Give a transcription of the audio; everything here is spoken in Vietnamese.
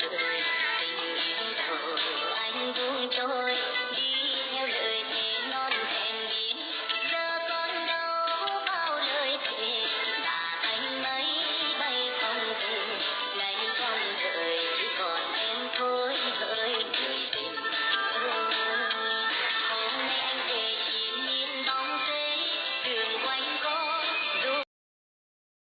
đời tình yêu anh buông trôi